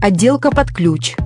Отделка под ключ.